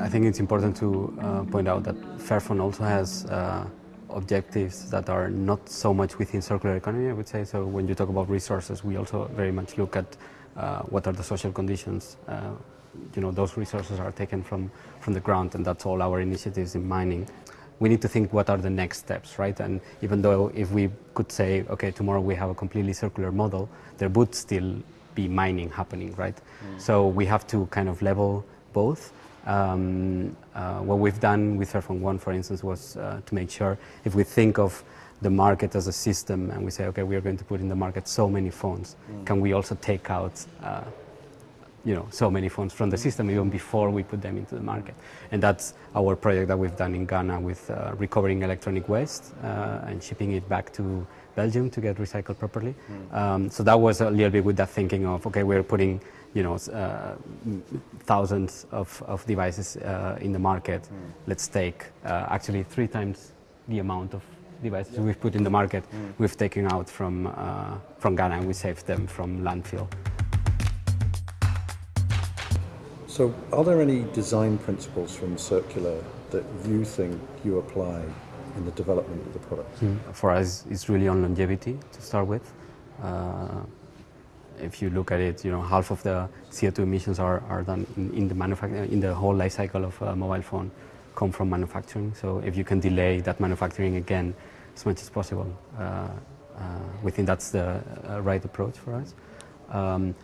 I think it's important to uh, point out that Fairphone also has uh, objectives that are not so much within circular economy, I would say. So when you talk about resources, we also very much look at uh, what are the social conditions. Uh, you know, those resources are taken from, from the ground, and that's all our initiatives in mining. We need to think what are the next steps, right? And even though if we could say, okay, tomorrow we have a completely circular model, there would still be mining happening, right? Mm. So we have to kind of level both. Um, uh, what we've done with Fairphone One, for instance, was uh, to make sure if we think of the market as a system and we say, okay, we are going to put in the market so many phones, mm. can we also take out uh, you know, so many phones from the system even before we put them into the market. And that's our project that we've done in Ghana with uh, recovering electronic waste uh, and shipping it back to Belgium to get recycled properly. Mm. Um, so that was a little bit with that thinking of, okay, we're putting you know, uh, thousands of, of devices uh, in the market. Mm. Let's take uh, actually three times the amount of devices yeah. we've put in the market, mm. we've taken out from, uh, from Ghana and we saved them from landfill. So are there any design principles from Circular that you think you apply in the development of the product? Mm. For us, it's really on longevity to start with. Uh, if you look at it, you know, half of the CO2 emissions are, are done in, in the in the whole life cycle of a mobile phone come from manufacturing. So if you can delay that manufacturing again as much as possible, uh, uh, we think that's the uh, right approach for us. Um,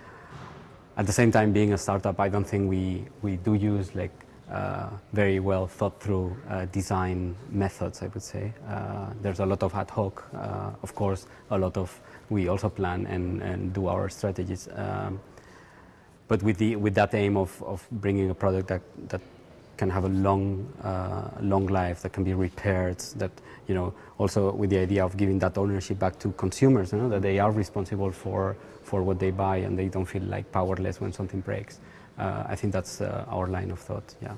at the same time, being a startup, I don't think we, we do use like uh, very well thought through uh, design methods, I would say. Uh, there's a lot of ad hoc, uh, of course, a lot of we also plan and, and do our strategies. Um, but with, the, with that aim of, of bringing a product that, that can have a long, uh, long life, that can be repaired, that, you know, also with the idea of giving that ownership back to consumers, you know, that they are responsible for, for what they buy and they don't feel like powerless when something breaks. Uh, I think that's uh, our line of thought, yeah.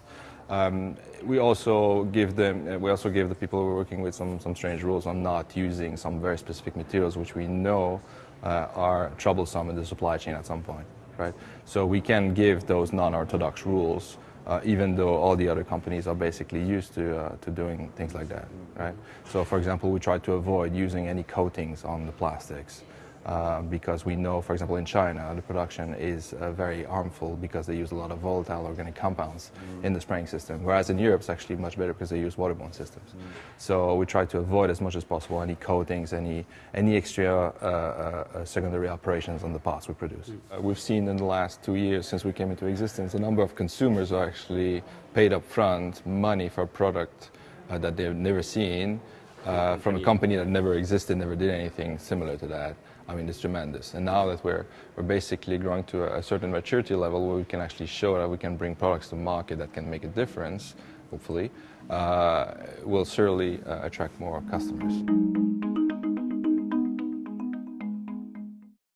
Um, we also give them, uh, we also give the people we're working with some, some strange rules on not using some very specific materials which we know uh, are troublesome in the supply chain at some point, right? So we can give those non-orthodox rules uh, even though all the other companies are basically used to, uh, to doing things like that, right? So for example, we try to avoid using any coatings on the plastics. Uh, because we know, for example, in China, the production is uh, very harmful because they use a lot of volatile organic compounds mm. in the spraying system, whereas in Europe it's actually much better because they use waterborne systems. Mm. So we try to avoid as much as possible any coatings, any, any extra uh, uh secondary operations on the parts we produce. Mm. we've seen in the last two years since we came into existence, a number of consumers are actually paid up front money for a product that they've never seen from a company that never existed, never did anything similar to that. I mean, it's tremendous. And now that we're, we're basically growing to a, certain maturity level where we can actually show that we can bring products to market that can make a difference, hopefully, uh, will certainly uh, attract more customers.